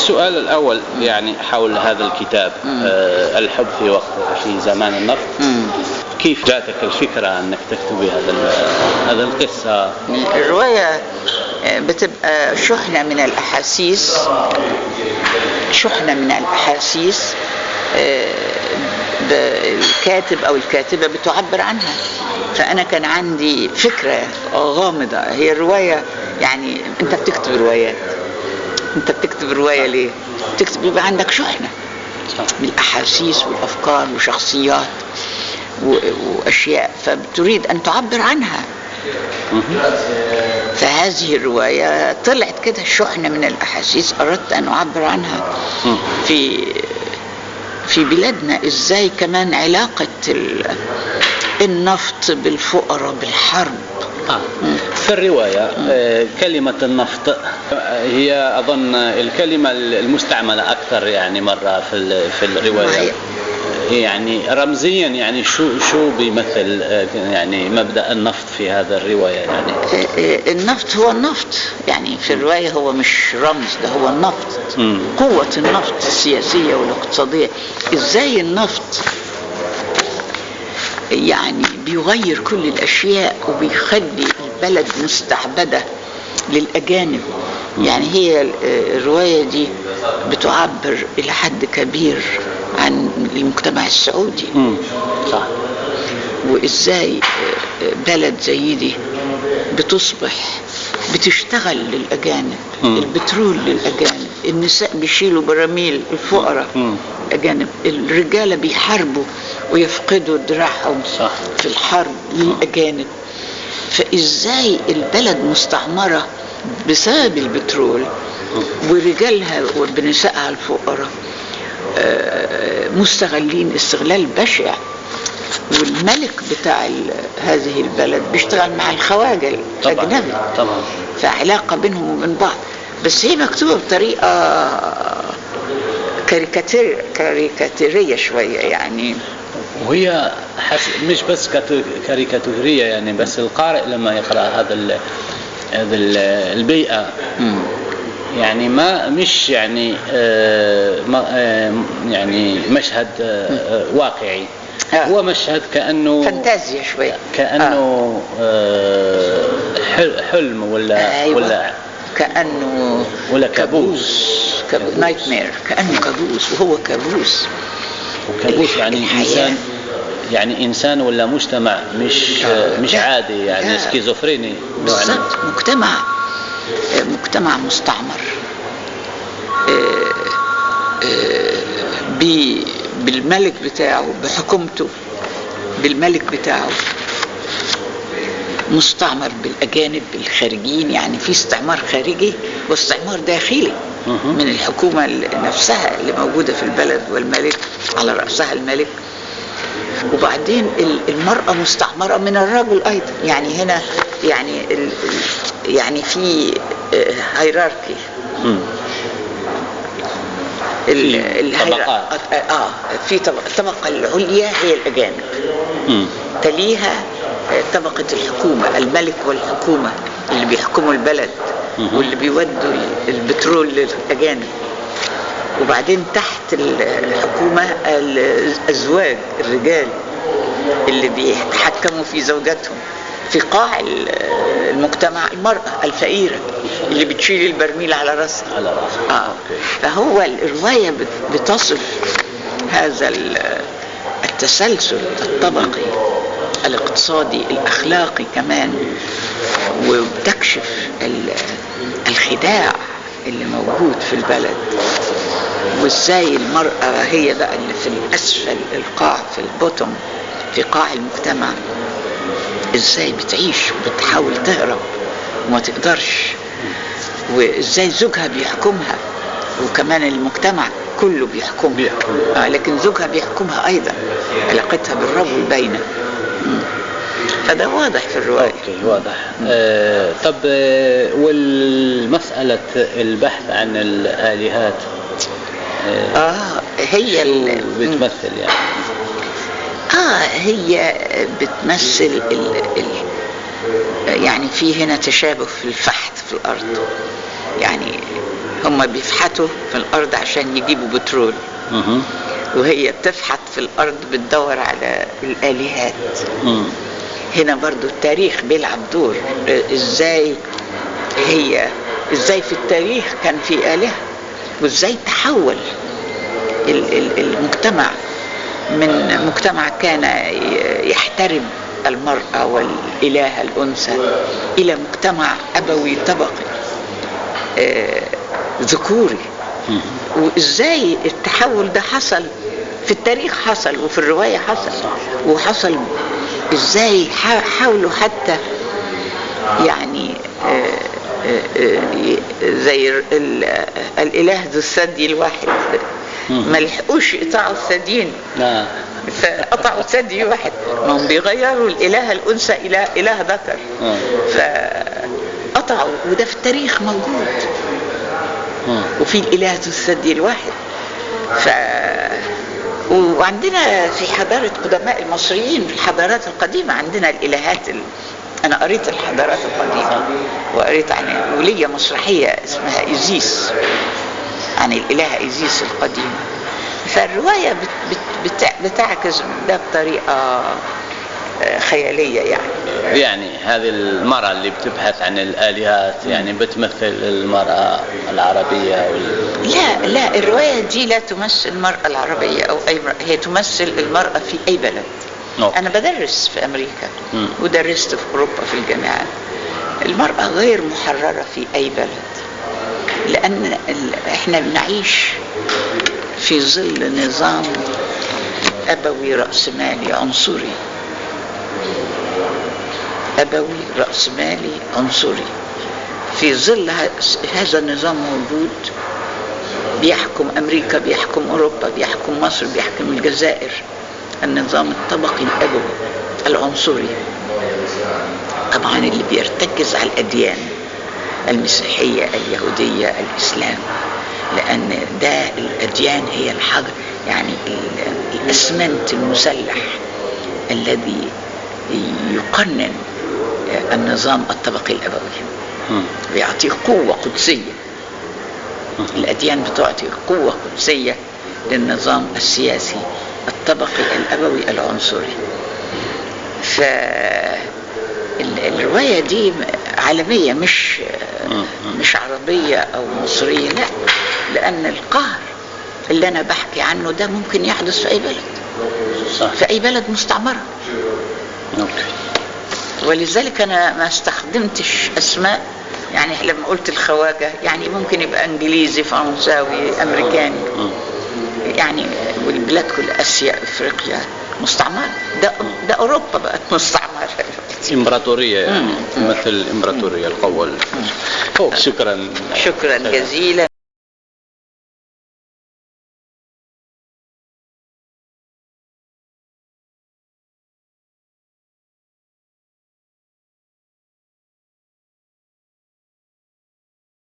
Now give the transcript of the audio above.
السؤال الأول يعني حول هذا الكتاب آه الحب في وقت في زمان النفط. كيف جاتك الفكرة أنك تكتبي هذا هذا القصة؟ الرواية آه، بتبقى شحنة من الأحاسيس شحنة من الأحاسيس آه، الكاتب أو الكاتبة بتعبر عنها. فأنا كان عندي فكرة غامضة. هي الرواية يعني أنت بتكتب روايات أنت بتكتب رواية ليه؟ بتكتب يبقى عندك شحنة صح. من الأحاسيس والأفكار وشخصيات و- وأشياء فبتريد أن تعبر عنها فهذه الرواية طلعت كده شحنة من الأحاسيس أردت أن أعبر عنها. في في بلادنا إزاي كمان علاقة ال- النفط بالفقراء بالحرب آه. في الرواية آه، كلمة النفط آه، هي أظن الكلمة المستعملة أكثر يعني مرة في في الرواية. يعني رمزيا يعني شو شو بيمثل آه، يعني مبدأ النفط في هذا الرواية يعني؟ النفط هو النفط. يعني في الرواية هو مش رمز ده هو النفط. قوة النفط السياسية والاقتصادية. إزاي النفط يعني بيغير كل الأشياء وبيخلي البلد مستعبدة للأجانب يعني هي ال- الرواية دي بتعبر إلى حد كبير عن المجتمع السعودي. صح وإزاي بلد زي دي بتصبح بتشتغل للأجانب. البترول للأجانب النساء بيشيلوا براميل الفقراء. الاجانب الرجالة بيحاربوا ويفقدوا دراعهم. في الحرب للأجانب فإزاي البلد مستعمرة بسبب البترول ورجالها وبنسائها الفقراء آه، مستغلين استغلال بشع. والملك بتاع هذه البلد بيشتغل مع الخواجة طبعا الاجنبي طبعا. فعلاقة بينهم وبين بعض. بس هي مكتوبة بطريقة كاريكاتير كاريكاتيرية شوية يعني. وهي حس... مش بس كاتو- كاريكاتورية يعني بس القارئ لما يقرأ هذا ال... هذا ال- البيئة. يعني ما مش يعني آه ما آه يعني مشهد آه آه، واقعي. آه. هو مشهد كأنه فانتازيا شوية كأنه آه. حل- حلم ولا أيوة. ولا كأنه ولا كابوس. كابوس. nightmare كأنه كابوس وهو كابوس. كابوس يعني الحياة. إنسان يعني إنسان ولا مجتمع مش. مش. عادي يعني. schizophrénie. بالضبط مجتمع مجتمع مستعمر آه، آه، ب- بالملك بتاعه بحكومته بالملك بتاعه مستعمر بالأجانب الخارجين يعني في استعمار خارجي واستعمار داخلي. من الحكومة نفسها اللي موجودة في البلد والملك على رأسها الملك وبعدين ال- المرأة مستعمرة من الرجل أيضا يعني هنا يعني يعني في هيراركي مم. في طبقات. آه في طبقة الطبقة العليا هي الأجانب. تليها طبقة الحكومة الملك والحكومة اللي بيحكموا البلد. واللي بيودوا البترول للأجانب وبعدين تحت الحكومة الأزواج الرجال اللي بيتحكموا في زوجاتهم. في قاع المجتمع المرأة الفقيرة اللي بتشيل البرميل على راسها. على راسك آه. فهو الرواية بت- بتصف هذا ال- التسلسل الطبقي الاقتصادي الأخلاقي كمان وبتكشف ال- الخداع اللي موجود في البلد. وازاي المرأة هي بقى اللي في الأسفل القاع في البوتوم في قاع المجتمع إزاي بتعيش وبتحاول تهرب وما تقدرش؟ وإزاي زوجها بيحكمها؟ وكمان المجتمع كله بيحكمها. آه لكن زوجها بيحكمها أيضا علاقتها بالرجل باينة. مم. فده واضح في الرواية. أوكي واضح. آه طب آه والمسألة البحث عن الآلهات؟ آه آه هي بتمثل يعني؟ آه هي بتمثل ال ال يعني في هنا تشابه في الفحت في الأرض. يعني هم بيفحتوا في الأرض عشان يجيبوا بترول. وهي بتفحت في الأرض بتدور على الآلهات. مم. هنا برضو التاريخ بيلعب دور. آه، إزاي هي إزاي في التاريخ كان في آلهة؟ وازاي تحول ال- ال- المجتمع من مجتمع كان يحترم المرأة والإله الأنثى إلى مجتمع أبوي طبقي آه، ذكوري. مم. وازاي التحول ده حصل؟ في التاريخ حصل وفي الرواية حصل. وحصل إزاي؟ حا- حاولوا حتى يعني آه، زي ال- الإله ذو الثدي الواحد. ما لحقوش يقطعوا الثديين نعم فقطعوا ثدي واحد. ما هم بيغيروا الإله الأنثى إلى إله ذكر. آه. فقطعوا وده في التاريخ موجود. مم. وفي الإله ذو الثدي الواحد. ف وعندنا في حضارة قدماء المصريين في الحضارات القديمة عندنا الإلهات ال... أنا قريت الحضارات القديمة وقريت عن ولية مسرحية اسمها إيزيس عن الإله إيزيس القديم. فالرواية بت... بت... بت... بتعكس ده بطريقة آه، خيالية يعني. يعني هذه المرأة اللي بتبحث عن الآلهات يعني بتمثل المرأة العربية وال... لا لا الرواية دي لا تمثل المرأة العربية أو أي مرأة هي تمثل المرأة في أي بلد. أنا بدرس في أمريكا مم. ودرست في أوروبا في الجامعات المرأة غير محررة في أي بلد لأن ال- إحنا بنعيش في ظل نظام أبوي رأسمالي عنصري. أبوي رأسمالي عنصري. في ظل هذا النظام موجود بيحكم أمريكا بيحكم أوروبا بيحكم مصر بيحكم الجزائر. النظام الطبقي الأبوي العنصري. طبعا اللي بيرتكز على الأديان المسيحية اليهودية الإسلام. لأن ده الأديان هي الحجر يعني ال- الأسمنت المسلح الذي يقنن النظام الطبقي الأبوي. بيعطيه قوة قدسية. الأديان بتعطي قوة قدسية للنظام السياسي. الطبقي الأبوي العنصري. ف ال- الرواية دي عالمية مش مش عربية أو مصرية لا. لأن القهر اللي أنا بحكي عنه ده ممكن يحدث في أي بلد. صح. في أي بلد مستعمرة. ولذلك أنا ما استخدمتش أسماء يعني لما قلت الخواجة يعني ممكن يبقى إنجليزي فرنساوي أمريكاني. مم. يعني والبلاد كل آسيا إفريقيا مستعمره ده ده أوروبا بقت مستعمره إمبراطورية يعني مم. تمثل الإمبراطورية القوة ال- أوه، شكرا. شكرا جزيلا.